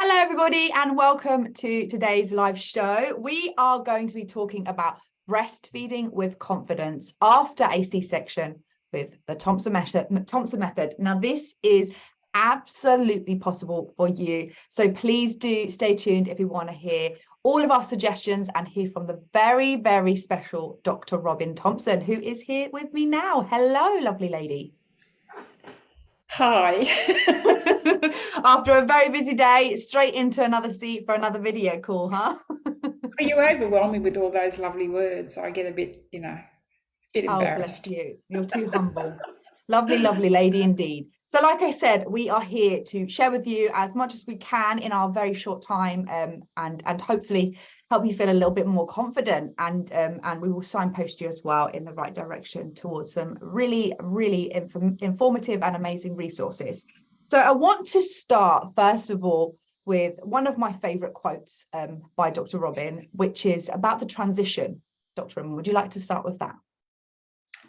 Hello, everybody, and welcome to today's live show. We are going to be talking about breastfeeding with confidence after a C-section with the Thompson method, Thompson method. Now, this is absolutely possible for you. So please do stay tuned if you want to hear all of our suggestions and hear from the very, very special Dr. Robin Thompson, who is here with me now. Hello, lovely lady. Hi. After a very busy day, straight into another seat for another video call, huh? you overwhelm me with all those lovely words. I get a bit, you know, bit embarrassed. Oh, bless you. You're too humble. lovely, lovely lady indeed. So like I said, we are here to share with you as much as we can in our very short time um, and, and hopefully help you feel a little bit more confident and um, and we will signpost you as well in the right direction towards some really, really inform informative and amazing resources. So I want to start, first of all, with one of my favorite quotes um, by Dr. Robin, which is about the transition. Dr. Robin, would you like to start with that?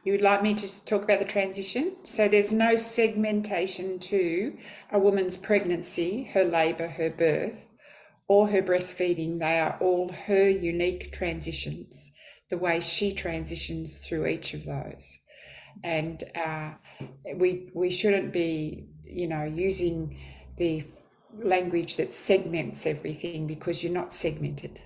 You would like me to talk about the transition? So there's no segmentation to a woman's pregnancy, her labour, her birth, or her breastfeeding. They are all her unique transitions, the way she transitions through each of those. And uh, we, we shouldn't be, you know, using the language that segments everything because you're not segmented.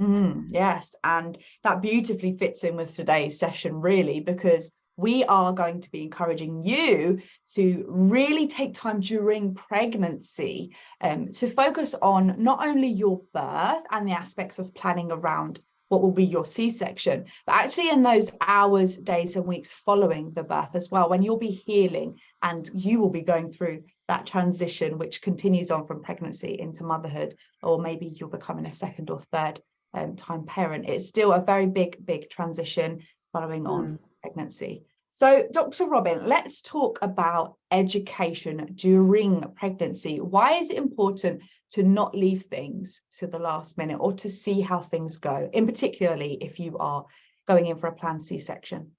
Mm, yes, and that beautifully fits in with today's session, really, because we are going to be encouraging you to really take time during pregnancy um, to focus on not only your birth and the aspects of planning around what will be your C-section, but actually in those hours, days and weeks following the birth as well, when you'll be healing and you will be going through that transition, which continues on from pregnancy into motherhood, or maybe you're becoming a second or third um, time parent. It's still a very big, big transition following on mm. pregnancy. So Dr. Robin, let's talk about education during pregnancy. Why is it important to not leave things to the last minute or to see how things go, in particularly if you are going in for a planned C-section?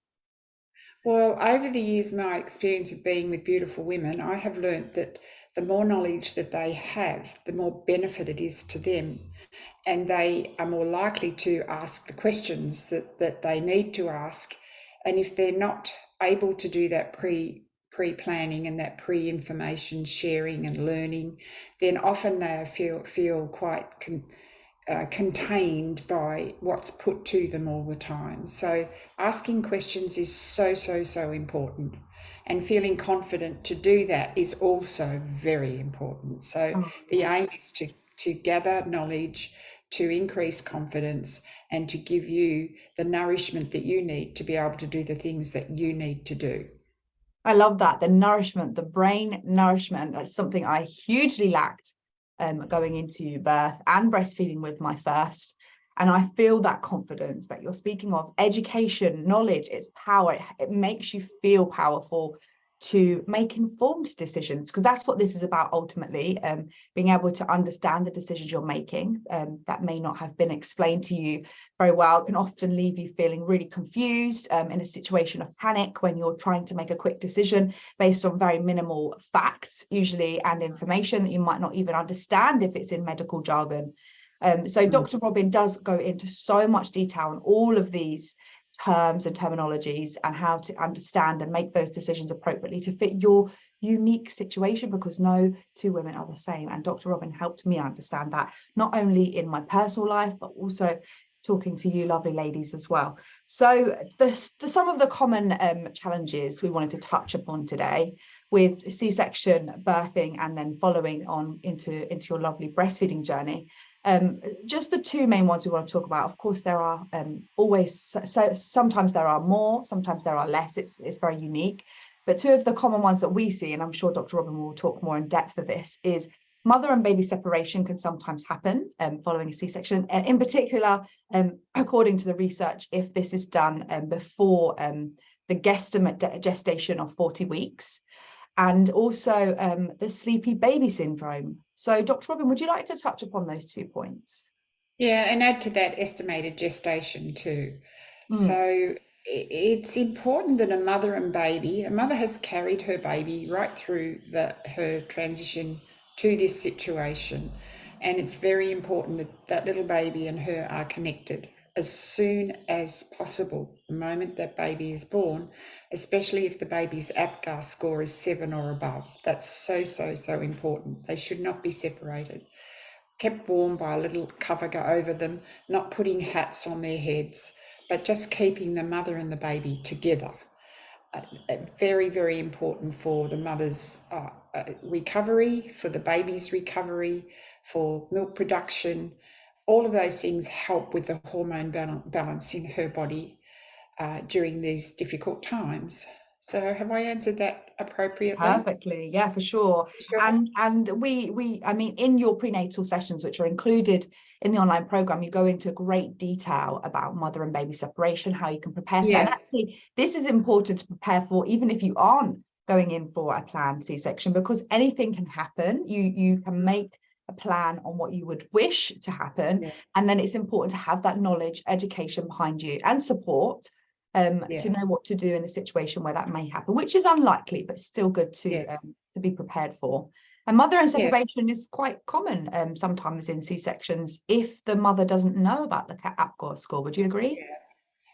Well, over the years, my experience of being with beautiful women, I have learnt that the more knowledge that they have, the more benefit it is to them. And they are more likely to ask the questions that, that they need to ask. And if they're not able to do that pre pre-planning and that pre-information sharing and learning, then often they feel feel quite con, uh, contained by what's put to them all the time. So asking questions is so, so, so important. And feeling confident to do that is also very important. So the aim is to, to gather knowledge, to increase confidence, and to give you the nourishment that you need to be able to do the things that you need to do. I love that. The nourishment, the brain nourishment, that's something I hugely lacked um, going into birth and breastfeeding with my first. And I feel that confidence that you're speaking of, education, knowledge, it's power. It, it makes you feel powerful to make informed decisions because that's what this is about ultimately um, being able to understand the decisions you're making um, that may not have been explained to you very well can often leave you feeling really confused um, in a situation of panic when you're trying to make a quick decision based on very minimal facts usually and information that you might not even understand if it's in medical jargon um, so mm. Dr. Robin does go into so much detail on all of these terms and terminologies and how to understand and make those decisions appropriately to fit your unique situation because no two women are the same and Dr. Robin helped me understand that not only in my personal life but also talking to you lovely ladies as well so the, the some of the common um, challenges we wanted to touch upon today with c-section birthing and then following on into into your lovely breastfeeding journey um, just the two main ones we want to talk about. Of course, there are um, always, so, so, sometimes there are more, sometimes there are less. It's, it's very unique. But two of the common ones that we see, and I'm sure Dr. Robin will talk more in depth of this, is mother and baby separation can sometimes happen um, following a C-section. And in particular, um, according to the research, if this is done um, before um, the guesstimate gestation of 40 weeks, and also um, the sleepy baby syndrome. So Dr. Robin, would you like to touch upon those two points? Yeah, and add to that estimated gestation too. Mm. So it's important that a mother and baby, a mother has carried her baby right through the, her transition to this situation. And it's very important that that little baby and her are connected as soon as possible, the moment that baby is born, especially if the baby's APGAR score is seven or above. That's so, so, so important. They should not be separated. Kept warm by a little cover go over them, not putting hats on their heads, but just keeping the mother and the baby together. Uh, uh very, very important for the mother's uh, uh, recovery, for the baby's recovery, for milk production, all of those things help with the hormone balance in her body uh, during these difficult times. So have I answered that appropriately? Perfectly, yeah, for sure. sure. And and we we I mean in your prenatal sessions, which are included in the online program, you go into great detail about mother and baby separation, how you can prepare for yeah. that. And actually, this is important to prepare for, even if you aren't going in for a planned C-section, because anything can happen. You you can make a plan on what you would wish to happen. Yeah. And then it's important to have that knowledge, education behind you and support um, yeah. to know what to do in a situation where that may happen, which is unlikely, but still good to yeah. um, to be prepared for. And mother and separation is quite common um, sometimes in C-sections if the mother doesn't know about the APGAR score. Would you agree?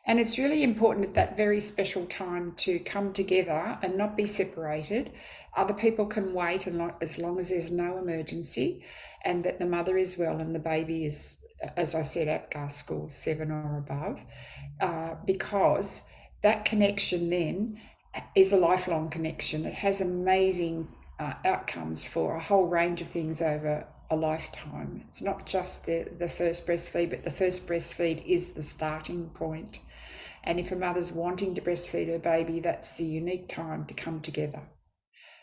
And it's really important at that very special time to come together and not be separated. Other people can wait as long as there's no emergency and that the mother is well and the baby is, as I said, APGAR score seven or above, uh, because that connection then is a lifelong connection. It has amazing uh, outcomes for a whole range of things over a lifetime. It's not just the, the first breastfeed, but the first breastfeed is the starting point. And if a mother's wanting to breastfeed her baby, that's the unique time to come together.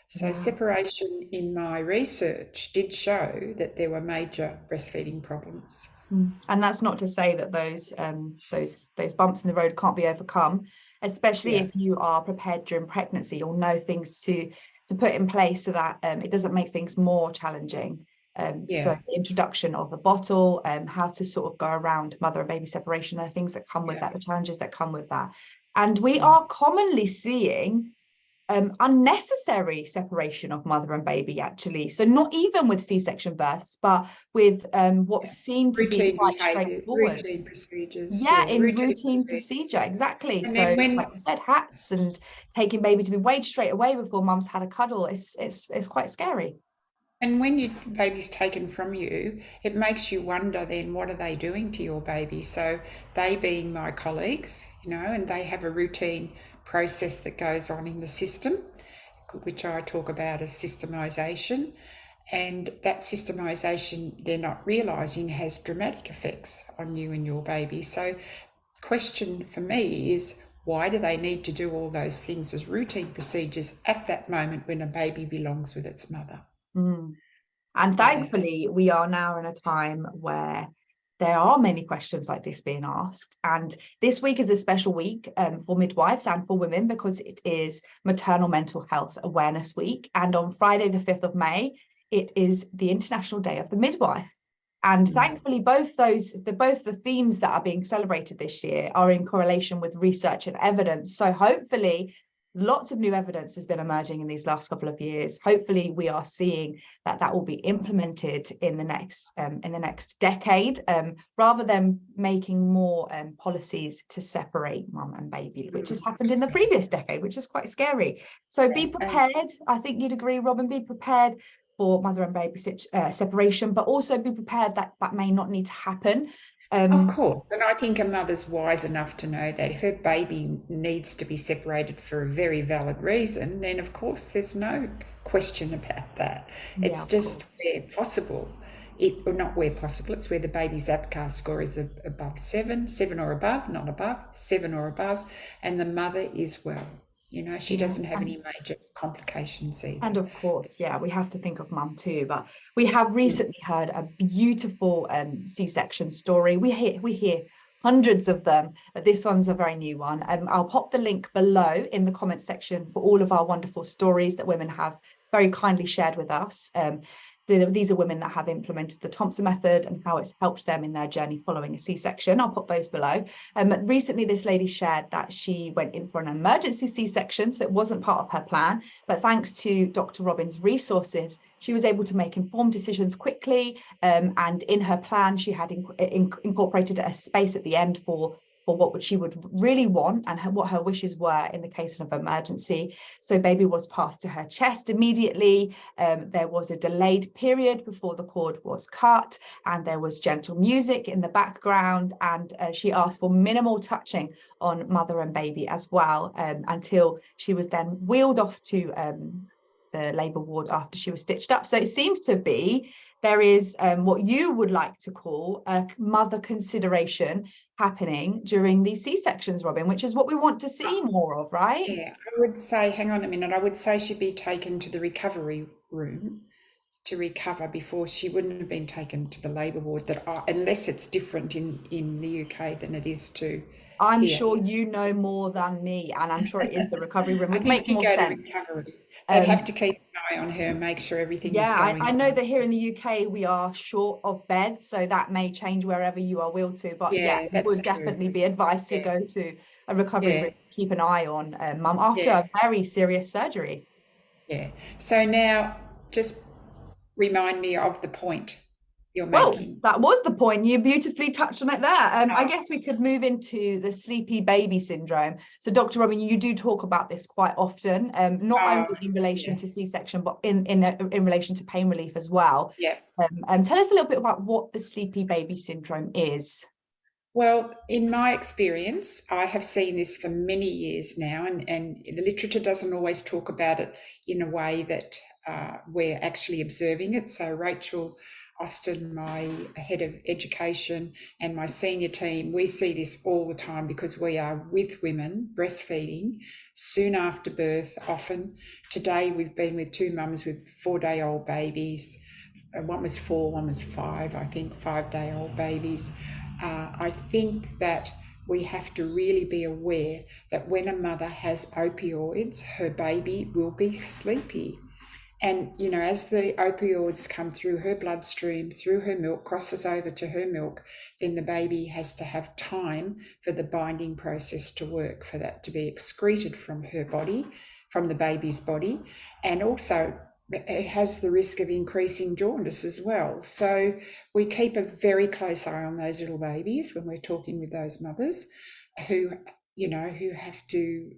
So, separation in my research did show that there were major breastfeeding problems. Mm. And that's not to say that those um, those those bumps in the road can't be overcome, especially yeah. if you are prepared during pregnancy or know things to to put in place so that um, it doesn't make things more challenging. Um, yeah. So the introduction of a bottle and how to sort of go around mother and baby separation, are things that come with yeah. that, the challenges that come with that. And we are commonly seeing um, unnecessary separation of mother and baby actually. So not even with C-section births, but with um, what yeah. seemed to routine be quite straightforward. Routine procedures. Yeah, yeah in routine, routine procedure, exactly. And so when, like you said, hats and taking baby to be weighed straight away before mum's had a cuddle, it's, it's, it's quite scary. And when your baby's taken from you, it makes you wonder then what are they doing to your baby? So they being my colleagues, you know, and they have a routine process that goes on in the system, which I talk about as systemisation. And that systemisation they're not realising has dramatic effects on you and your baby. So question for me is why do they need to do all those things as routine procedures at that moment when a baby belongs with its mother? Mm. And thankfully, we are now in a time where there are many questions like this being asked. And this week is a special week um, for midwives and for women because it is Maternal Mental Health Awareness Week. And on Friday, the 5th of May, it is the International Day of the Midwife. And mm. thankfully, both those, the, both the themes that are being celebrated this year are in correlation with research and evidence. So hopefully lots of new evidence has been emerging in these last couple of years. Hopefully we are seeing that that will be implemented in the next um, in the next decade um, rather than making more um, policies to separate mum and baby which has happened in the previous decade which is quite scary. So be prepared. I think you'd agree robin be prepared for mother and baby uh, separation, but also be prepared that that may not need to happen. Um, of course, and I think a mother's wise enough to know that if her baby needs to be separated for a very valid reason, then of course there's no question about that. Yeah, it's just course. where possible. It, or not where possible, it's where the baby's APGAR score is above seven, seven or above, not above, seven or above, and the mother is well. You know, she doesn't have any major complications either. And of course, yeah, we have to think of mum too. But we have recently heard a beautiful um, C-section story. We hear we hear hundreds of them, but this one's a very new one. Um, I'll pop the link below in the comment section for all of our wonderful stories that women have very kindly shared with us. Um, these are women that have implemented the Thompson method and how it's helped them in their journey following a C-section. I'll put those below. Um, recently, this lady shared that she went in for an emergency C-section, so it wasn't part of her plan, but thanks to Dr. Robin's resources, she was able to make informed decisions quickly um, and in her plan she had in incorporated a space at the end for for what she would really want and her, what her wishes were in the case of emergency. So baby was passed to her chest immediately. Um, there was a delayed period before the cord was cut and there was gentle music in the background and uh, she asked for minimal touching on mother and baby as well um, until she was then wheeled off to um, the labour ward after she was stitched up. So it seems to be there is um, what you would like to call a mother consideration happening during these C-sections, Robin, which is what we want to see ah. more of, right? Yeah, I would say, hang on a minute, I would say she'd be taken to the recovery room to recover before she wouldn't have been taken to the labour ward that are, unless it's different in, in the UK than it is to I'm here. sure you know more than me, and I'm sure it is the recovery room. I Would think you more go sense. to recovery. They'd Um, have to keep an eye on her and make sure everything is Yeah, going I, I know that here in the UK we are short of beds, so that may change wherever you are willed to. But yeah, Yeah, it would true. definitely be advised to go to a recovery Yeah. room, keep an eye on uh, mum after Yeah. a very serious surgery. Yeah. So now just remind me of the point you're Well, making. that was the point. You beautifully touched on it there. Um, I guess we could move into the sleepy baby syndrome. So, Dr. Robin, you do talk about this quite often, um, not Oh, only in relation yeah. to C-section, but in in uh, in relation to pain relief as well. Yeah. Um, um, tell us a little bit about what the sleepy baby syndrome is. Well, in my experience, I have seen this for many years now, and, and the literature doesn't always talk about it in a way that uh, we're actually observing it. So, Rachel Austin, my head of education, and my senior team, we see this all the time because we are with women breastfeeding soon after birth, often. Today, we've been with two mums with four day old babies. Uh, One was four, one was five, I think, five day old babies. Uh, I think that we have to really be aware that when a mother has opioids, her baby will be sleepy. And, you know, as the opioids come through her bloodstream, through her milk, crosses over to her milk, then the baby has to have time for the binding process to work, for that to be excreted from her body, from the baby's body. And also, it has the risk of increasing jaundice as well. So we keep a very close eye on those little babies when we're talking with those mothers who, you know, who have to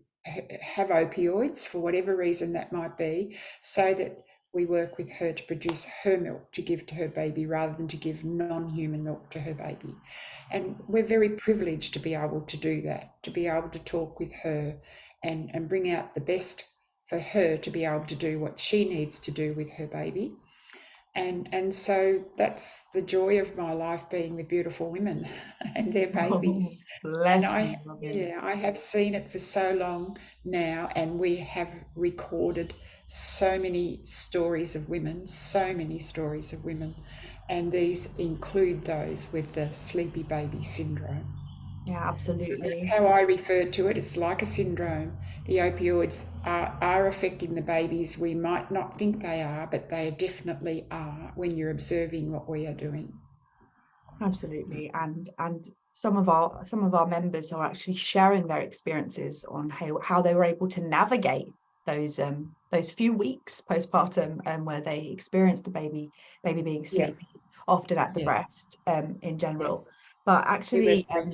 have opioids for whatever reason that might be, so that we work with her to produce her milk to give to her baby rather than to give non human milk to her baby. And we're very privileged to be able to do that, to be able to talk with her and, and bring out the best for her to be able to do what she needs to do with her baby. And, and so that's the joy of my life being with beautiful women and their babies. Oh, And I, yeah, I have seen it for so long now, and we have recorded so many stories of women, so many stories of women, and these include those with the sleepy baby syndrome. Yeah, absolutely. that's how I refer to it. It's like a syndrome. The opioids are, are affecting the babies. We might not think they are, but they definitely are when you're observing what we are doing. Absolutely. And and some of our some of our members are actually sharing their experiences on how, how they were able to navigate those um those few weeks postpartum um where they experienced the baby baby being Yeah. sleepy, often at the Yeah. breast um in general. But actually um,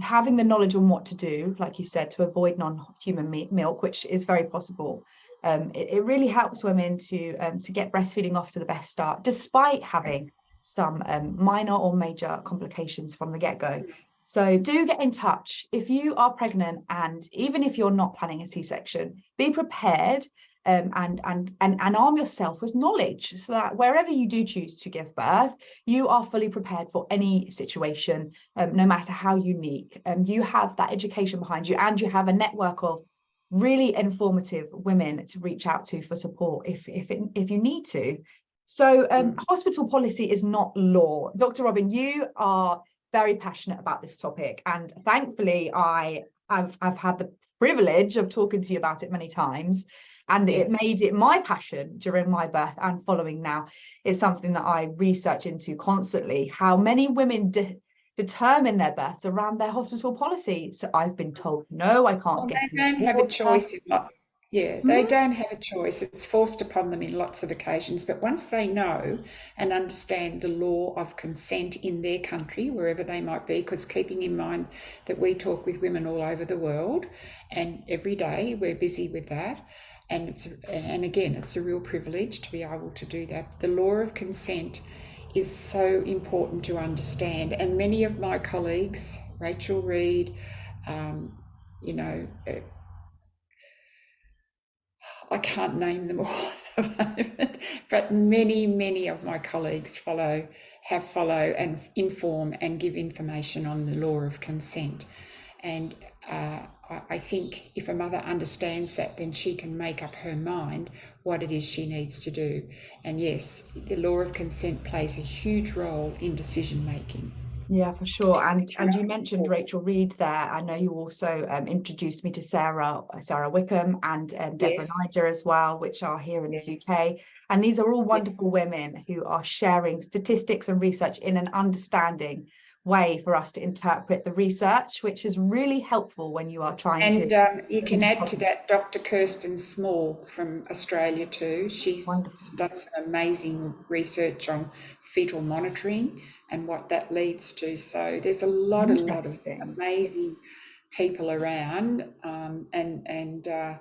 having the knowledge on what to do, like you said, to avoid non-human me- milk, which is very possible. Um, it, it really helps women to um, to get breastfeeding off to the best start, despite having some um, minor or major complications from the get-go. So do get in touch if you are pregnant and even if you're not planning a C-section, be prepared um, and, and, and, and arm yourself with knowledge so that wherever you do choose to give birth, you are fully prepared for any situation, um, no matter how unique. Um, you have that education behind you and you have a network of really informative women to reach out to for support if, if, it, if you need to. So um, hospital policy is not law. Dr. Robin, you are very passionate about this topic and thankfully I, I've, I've had the privilege of talking to you about it many times. And it made it my passion during my birth and following now it's something that i research into constantly how many women de- determine their births around their hospital policy so i've been told no i can't Well, get they don't have a choice in lots. Yeah, they Mhm. don't have a choice. It's forced upon them in lots of occasions. But once they know and understand the law of consent in their country, wherever they might be, because keeping in mind that we talk with women all over the world, and every day we're busy with that, and it's and again, it's a real privilege to be able to do that. The law of consent is so important to understand, and many of my colleagues, Rachel Reed, um, you know. uh, I can't name them all but many, many of my colleagues follow, have follow and inform and give information on the law of consent. And uh, I, think if a mother understands that, then she can make up her mind what it is she needs to do. And yes, the law of consent plays a huge role in decision making. Yeah, for sure. And and you mentioned Rachel Reed there. I know you also um, introduced me to Sara Sara Wickham and um, Deborah Yes. Niger as well, which are here in Yes. the UK. And these are all wonderful women who are sharing statistics and research in an understanding way for us to interpret the research, which is really helpful when you are trying And to. um, you can add to that Dr. Kirsten Small from Australia too. She's Wonderful. done some amazing research on fetal monitoring and what that leads to. So there's a lot, a lot of amazing people around. Um, and and uh,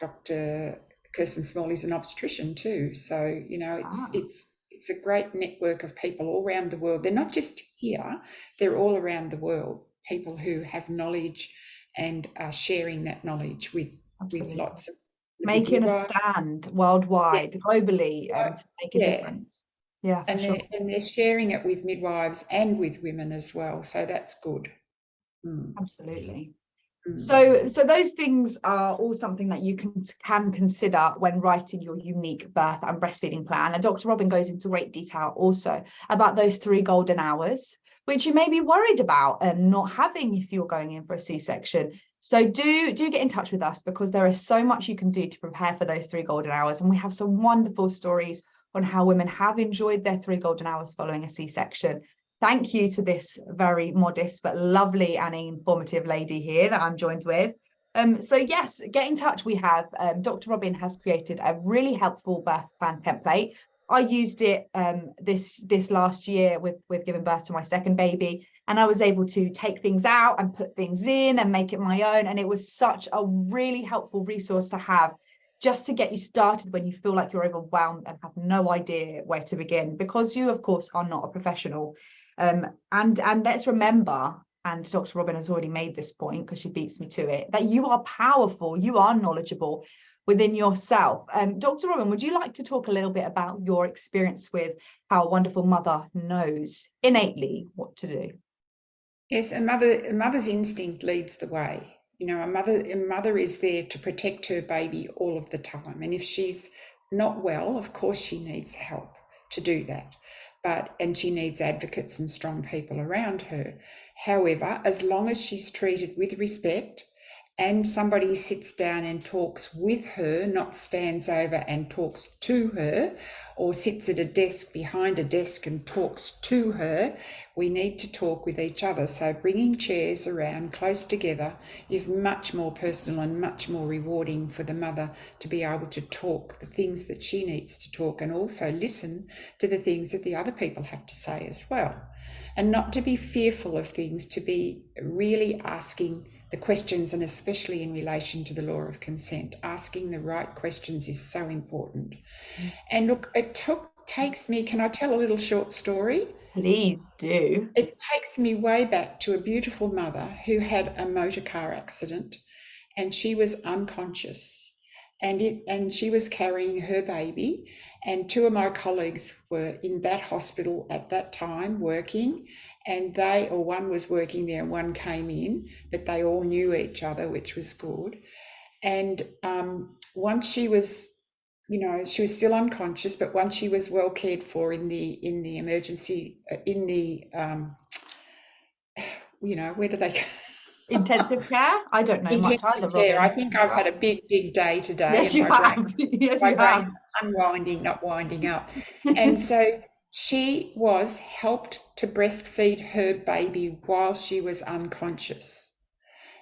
Dr. Kirsten Small is an obstetrician too. So you know, it's Ah. it's it's a great network of people all around the world. They're not just here; they're all around the world. People who have knowledge and are sharing that knowledge with with lots of Making a stand worldwide, globally, um, to make a Yeah. difference. Yeah, and sure. they're, and they're sharing it with midwives and with women as well. So that's good. Mm, Absolutely. So, so those things are all something that you can can consider when writing your unique birth and breastfeeding plan. And Dr. Robin goes into great detail also about those three golden hours, which you may be worried about and not having if you're going in for a C-section. So do do get in touch with us because there is so much you can do to prepare for those three golden hours. And we have some wonderful stories on how women have enjoyed their three golden hours following a C-section. Thank you to this very modest but lovely and informative lady here that I'm joined with. Um, so yes, get in touch. We have um, Dr. Robin has created a really helpful birth plan template. I used it um, this this last year with with giving birth to my second baby, and I was able to take things out and put things in and make it my own. And it was such a really helpful resource to have just to get you started when you feel like you're overwhelmed and have no idea where to begin because you of course are not a professional um, and and let's remember and dr robin has already made this point because she beats me to it that you are powerful you are knowledgeable within yourself um, dr robin would you like to talk a little bit about your experience with how a wonderful mother knows innately what to do Yes, a mother a mother's instinct leads the way. You know, a mother a mother is there to protect her baby all of the time. And if she's not well, of course she needs help to do that. But and she needs advocates and strong people around her. However, as long as she's treated with respect and somebody sits down and talks with her, not stands over and talks to her, or sits at a desk behind a desk and talks to her, we need to talk with each other. So, bringing chairs around close together is much more personal and much more rewarding for the mother to be able to talk the things that she needs to talk and also listen to the things that the other people have to say as well. And not to be fearful of things, to be really asking the questions, and especially in relation to the law of consent, asking the right questions is so important. Mm. And look, it took takes me. Can I tell a little short story? please do It takes me way back to a beautiful mother who had a motor car accident, and she was unconscious, and it and she was carrying her baby, and two of my colleagues were in that hospital at that time working, and they or one was working there and one came in, but they all knew each other, which was good. And um, once she was, you know, she was still unconscious, but once she was well cared for in the in the emergency uh, in the, um, you know, where do they? Intensive care? I don't know much Intensive either, care. I think I've had a big, big day today. Yes, you my have. Yes, my you have. unwinding, not winding up. And so she was helped to breastfeed her baby while she was unconscious.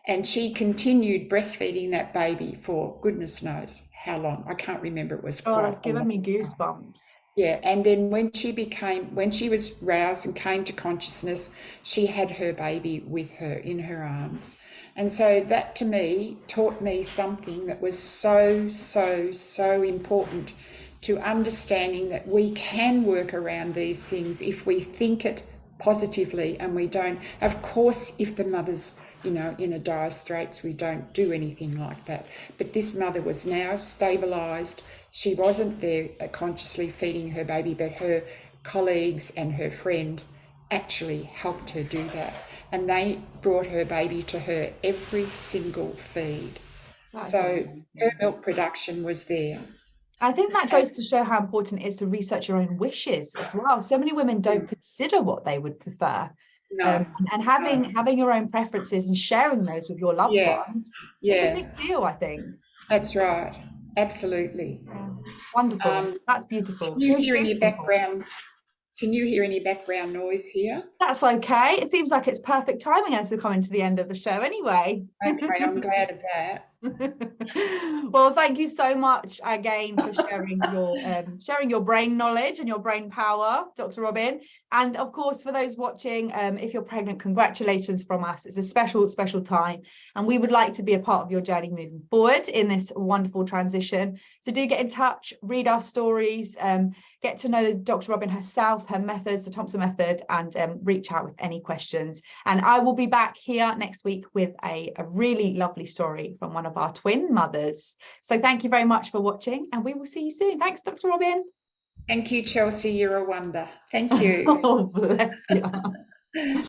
And she continued breastfeeding that baby for goodness knows how long. I can't remember. It was Oh, that's given me goosebumps. Yeah, and then when she became, when she was roused and came to consciousness, she had her baby with her in her arms. And so that to me taught me something that was so, so, so important to understanding that we can work around these things if we think it positively and we don't. Of course, if the mother's you know, in a dire straits, we don't do anything like that. But this mother was now stabilised. She wasn't there uh, consciously feeding her baby, but her colleagues and her friend actually helped her do that. And they brought her baby to her every single feed. So her milk production was there. I think that goes to show how important it is to research your own wishes as well. So many women don't consider what they would prefer. No, Um, and, and having having your own preferences and sharing those with your loved Yeah, ones is a yeah, big deal, I think. that's right. Absolutely. Wonderful. Um, That's beautiful. Can you hear any background? Can you hear any background noise here? That's okay. It seems like it's perfect timing as we're coming to the end of the show anyway. Okay, I'm glad of that. well, thank you so much again for sharing your um, sharing your brain knowledge and your brain power, Dr. Robin. And of course, for those watching, um, if you're pregnant, congratulations from us. It's a special, special time, and we would like to be a part of your journey moving forward in this wonderful transition. So do get in touch, read our stories, um, get to know Dr. Robin herself, her methods, the Thompson method, and um, reach out with any questions. And I will be back here next week with a, a really lovely story from one of our twin mothers. So thank you very much for watching and we will see you soon. Thanks, Dr. Robin. Thank you, Chelsea. You're a wonder. Thank you. Oh, bless you.